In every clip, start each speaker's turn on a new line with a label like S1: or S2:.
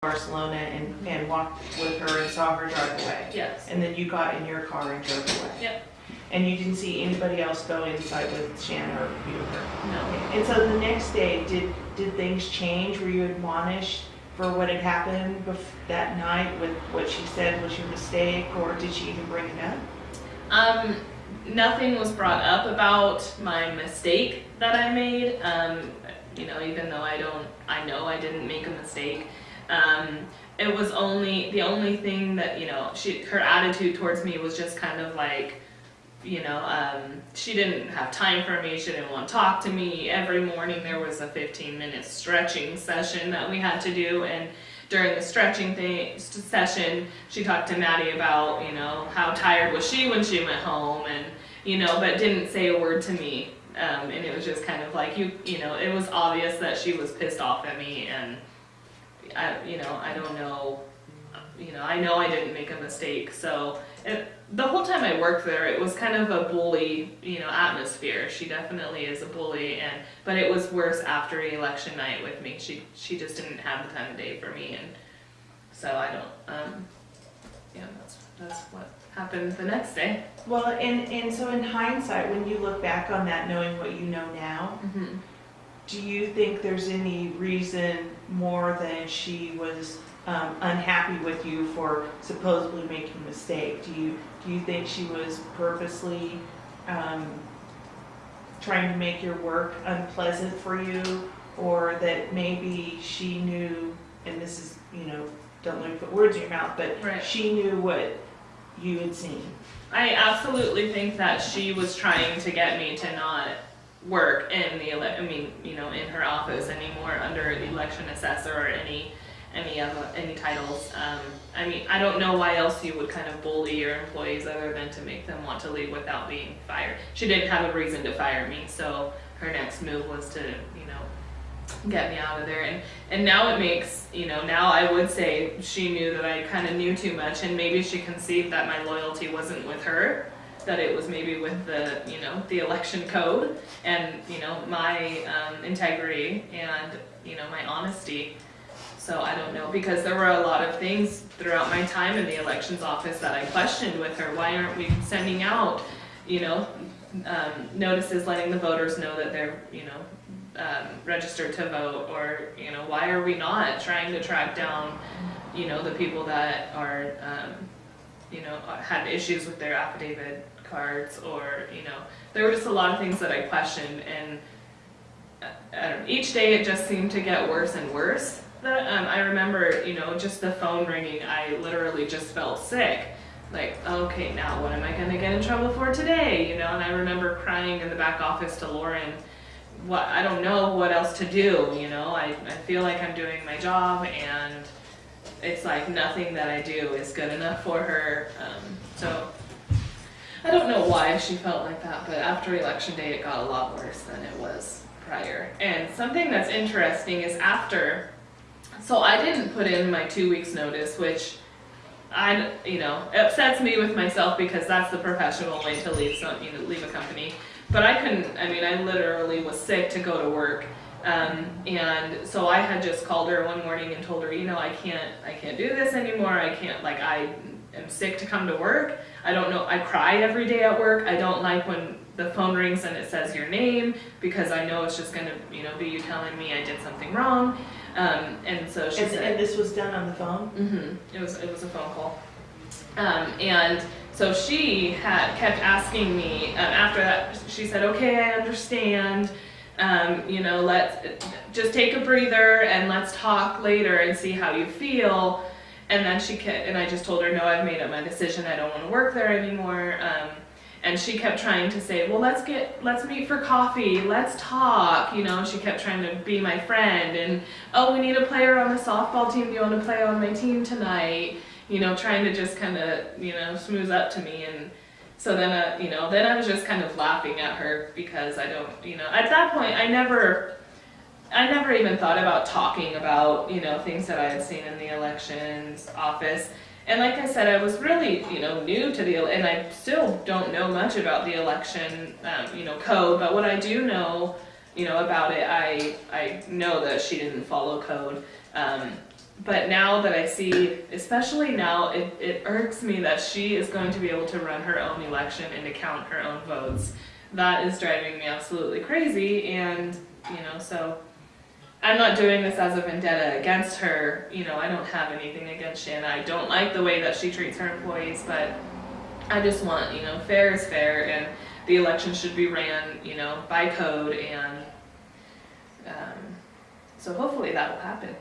S1: Barcelona and, and walked with her and saw her drive away.
S2: Yes.
S1: And then you got in your car and drove away.
S2: Yep.
S1: And you didn't see anybody else go inside with Shannon or her.
S2: No.
S1: And so the next day, did, did things change? Were you admonished for what had happened that night with what she said was your mistake, or did she even bring it up?
S2: Um, nothing was brought up about my mistake that I made. Um, you know, even though I don't, I know I didn't make a mistake. Um, it was only the only thing that you know she her attitude towards me was just kind of like you know um, she didn't have time for me she didn't want to talk to me. Every morning there was a 15 minute stretching session that we had to do and during the stretching thing session she talked to maddie about you know how tired was she when she went home and you know but didn't say a word to me. Um, and it was just kind of like you you know it was obvious that she was pissed off at me and I, you know, I don't know, you know, I know I didn't make a mistake. So it, the whole time I worked there, it was kind of a bully, you know, atmosphere. She definitely is a bully, and but it was worse after election night with me. She she just didn't have the time of day for me, and so I don't. Um, yeah, that's that's what happened the next day.
S1: Well, and, and so in hindsight, when you look back on that, knowing what you know now,
S2: Mm-hmm.
S1: Do you think there's any reason more than she was um, unhappy with you for supposedly making a mistake? Do you, do you think she was purposely um, trying to make your work unpleasant for you? Or that maybe she knew, and this is, you know, don't let me put words in your mouth, but
S2: Right.
S1: she knew what you had seen?
S2: I absolutely think that she was trying to get me to not work in the ele- I mean, you know, in her office anymore under election assessor or any any of any titles. Um, I mean, I don't know why else you would kind of bully your employees other than to make them want to leave without being fired. She didn't have a reason to fire me, so her next move was to, you know, get me out of there. And and now it makes, you know, now I would say she knew that I kind of knew too much, and maybe she conceived that my loyalty wasn't with her, that it was maybe with the, you know, the election code, and you know, my um, integrity and you know my honesty. So I don't know because there were a lot of things throughout my time in the elections office that I questioned with her. Why aren't we sending out, you know, um, notices letting the voters know that they're, you know, um, registered to vote, or you know, why are we not trying to track down, you know, the people that are, um, you know, had issues with their affidavit cards, or you know, there were just a lot of things that I questioned, and uh, each day it just seemed to get worse and worse. That um, I remember, you know, just the phone ringing, I literally just felt sick. Like, okay, now what am I gonna get in trouble for today? You know, and I remember crying in the back office to Lauren what I don't know what else to do, you know. I, I feel like I'm doing my job and it's like nothing that I do is good enough for her. Um, so I don't know why she felt like that, but after election day it got a lot worse than it was prior. And something that's interesting is after so I didn't put in my two weeks notice, which I, you know, upsets me with myself because that's the professional way to leave some, you know, leave a company. But I couldn't. I mean, I literally was sick to go to work, um, and so I had just called her one morning and told her, you know, I can't, I can't do this anymore. I can't, like, I am sick to come to work. I don't know. I cry every day at work. I don't like when the phone rings and it says your name because I know it's just gonna, you know, be you telling me I did something wrong. Um, and so she
S1: And,
S2: said,
S1: and this was done on the phone?
S2: hmm It was it was a phone call, um, and so she had kept asking me. Um, after that, she said, "Okay, I understand. Um, you know, let's just take a breather and let's talk later and see how you feel." And then she kept, and I just told her, "No, I've made up my decision. I don't want to work there anymore." Um, and she kept trying to say, "Well, let's get, let's meet for coffee. Let's talk." You know, she kept trying to be my friend and oh, we need a player on the softball team. Do you want to play on my team tonight? You know, trying to just kind of, you know, smooth up to me. And so then, uh, you know, then I was just kind of laughing at her because I don't, you know, at that point, I never, I never even thought about talking about, you know, things that I had seen in the elections office. And like I said, I was really, you know, new to the, and I still don't know much about the election, um, you know, code. But what I do know, you know, about it, I I know that she didn't follow code. Um, but now that I see, especially now, it, it irks me that she is going to be able to run her own election and to count her own votes. That is driving me absolutely crazy, and you know, so I'm not doing this as a vendetta against her. You know, I don't have anything against Shanna. I don't like the way that she treats her employees, but I just want, you know, fair is fair, and the election should be ran, you know, by code, and um, so hopefully that will happen.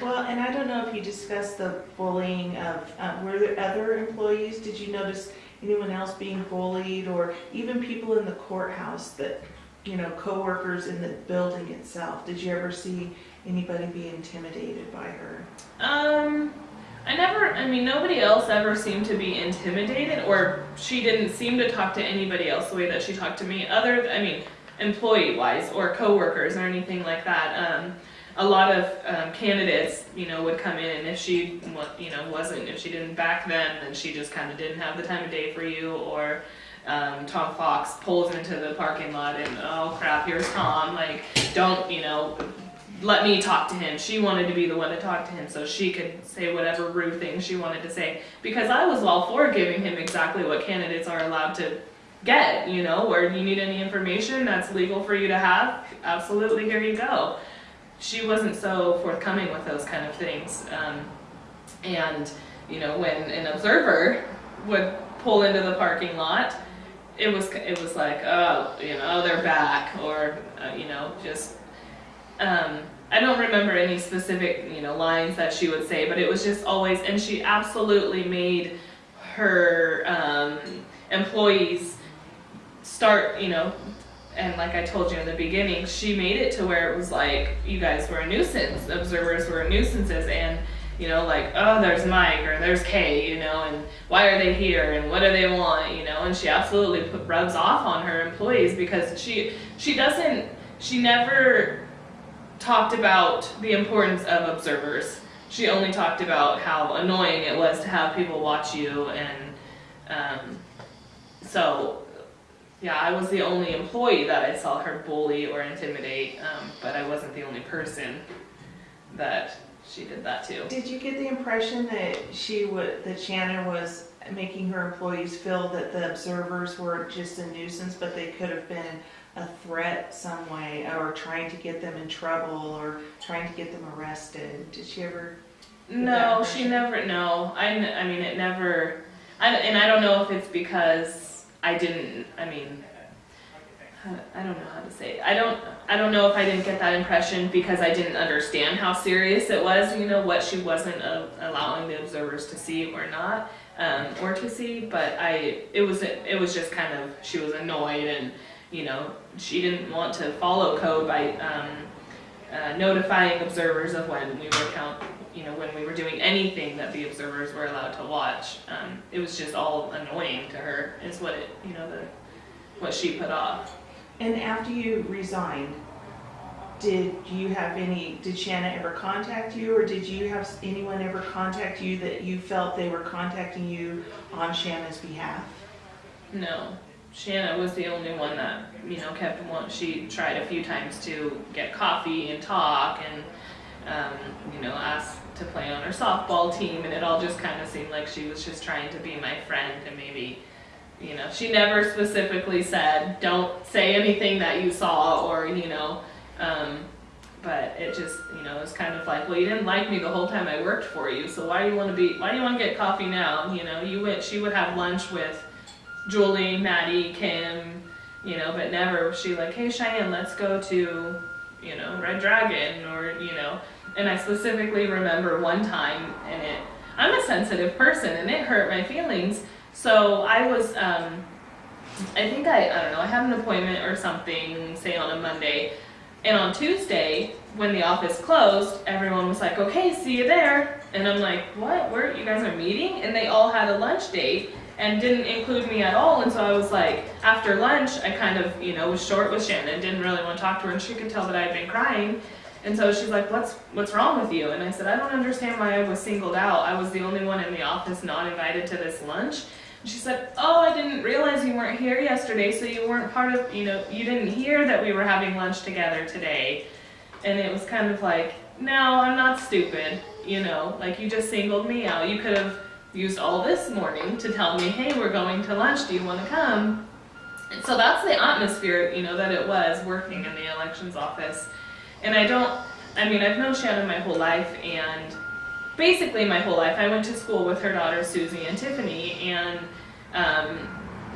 S1: Well, and I don't know if you discussed the bullying of, uh, were there other employees? Did you notice anyone else being bullied or even people in the courthouse that, you know, coworkers in the building itself? Did you ever see anybody be intimidated by her?
S2: Um, I never, I mean, nobody else ever seemed to be intimidated, or she didn't seem to talk to anybody else the way that she talked to me, other, I mean, employee wise or coworkers or anything like that. Um, a lot of um, candidates, you know, would come in, and if she, you know, wasn't, if she didn't back them, then she just kind of didn't have the time of day for you, or um, Tom Fox pulls into the parking lot and, oh crap, here's Tom, like, don't, you know, let me talk to him. She wanted to be the one to talk to him so she could say whatever rude things she wanted to say. Because I was all for giving him exactly what candidates are allowed to get, you know, where you need any information that's legal for you to have, absolutely, here you go. She wasn't so forthcoming with those kind of things. Um, and, you know, when an observer would pull into the parking lot, it was, it was like, oh, you know, they're back, or, uh, you know, just um, I don't remember any specific, you know, lines that she would say, but it was just always, and she absolutely made her um, employees start, you know, and like I told you in the beginning, she made it to where it was like you guys were a nuisance, observers were nuisances, and you know, like oh, there's Mike or there's Kay, you know, and why are they here and what do they want, you know, and she absolutely put, rubs off on her employees because she she doesn't she never talked about the importance of observers. She only talked about how annoying it was to have people watch you, and um, so yeah, I was the only employee that I saw her bully or intimidate, um, but I wasn't the only person that she did that to.
S1: Did you get the impression that she would, that Shannon was making her employees feel that the observers were just a nuisance, but they could have been a threat some way, or trying to get them in trouble, or trying to get them arrested? Did she ever?
S2: No, she never. No, I. I mean, it never. I, and I don't know if it's because I didn't. I mean, I don't know how to say. It. I don't. I don't know if I didn't get that impression because I didn't understand how serious it was. You know what she wasn't uh, allowing the observers to see or not, um, or to see. But I. It was. It was just kind of. She was annoyed and. You know, she didn't want to follow code by um, uh, notifying observers of when we were count, you know, when we were doing anything that the observers were allowed to watch. Um, it was just all annoying to her, is what it, you know, the what she put off.
S1: And after you resigned, did you have any, did Shanna ever contact you, or did you have anyone ever contact you that you felt they were contacting you on Shanna's behalf?
S2: No, Shanna was the only one that you know kept one. She tried a few times to get coffee and talk, and um, you know asked to play on her softball team, and it all just kind of seemed like she was just trying to be my friend and maybe. You know, she never specifically said, "Don't say anything that you saw," or you know, um, but it just, you know, it was kind of like, well, you didn't like me the whole time I worked for you, so why do you want to be? Why do you want to get coffee now? You know, you went. She would have lunch with Julie, Maddie, Kim, you know, but never was she like, hey Cheyenne, let's go to, you know, Red Dragon or, you know, and I specifically remember one time and it, I'm a sensitive person and it hurt my feelings. So I was, um, I think I, I don't know, I had an appointment or something, say on a Monday, and on Tuesday, when the office closed, everyone was like, okay, see you there. And I'm like, what? Where? You guys are meeting? And they all had a lunch date and didn't include me at all. And so I was like, after lunch, I kind of, you know, was short with Shannon, didn't really want to talk to her, and she could tell that I had been crying. And so she's like, what's what's wrong with you? And I said, I don't understand why I was singled out. I was the only one in the office not invited to this lunch. And she said, oh, I didn't realize you weren't here yesterday, so you weren't part of, you know, you didn't hear that we were having lunch together today. And it was kind of like, no, I'm not stupid. You know, like you just singled me out. You could have used all this morning to tell me, hey, we're going to lunch. Do you want to come? And so that's the atmosphere, you know, that it was working in the elections office. And I don't, I mean, I've known Shannon my whole life and basically my whole life. I went to school with her daughters, Susie and Tiffany, and, um,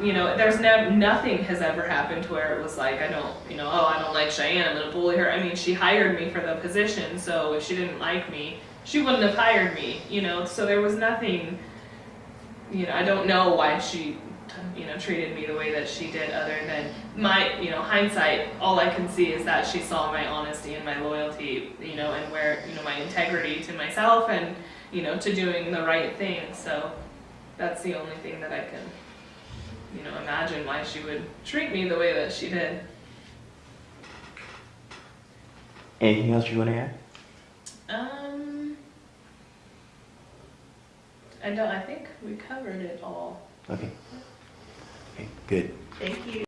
S2: you know, there's no, nothing has ever happened to where it was like, I don't, you know, oh, I don't like Cheyenne, I'm gonna bully her. I mean, she hired me for the position, so if she didn't like me, she wouldn't have hired me, you know, so there was nothing, you know, I don't know why she, you know, treated me the way that she did other than my, you know, hindsight, all I can see is that she saw my honesty and my loyalty, you know, and where, you know, my integrity to myself and, you know, to doing the right thing, so that's the only thing that I can, you know, imagine why she would treat me the way that she did.
S3: Anything else you want to add?
S2: Um, I don't, I think we covered it all.
S3: Okay. Okay, good.
S1: Thank you.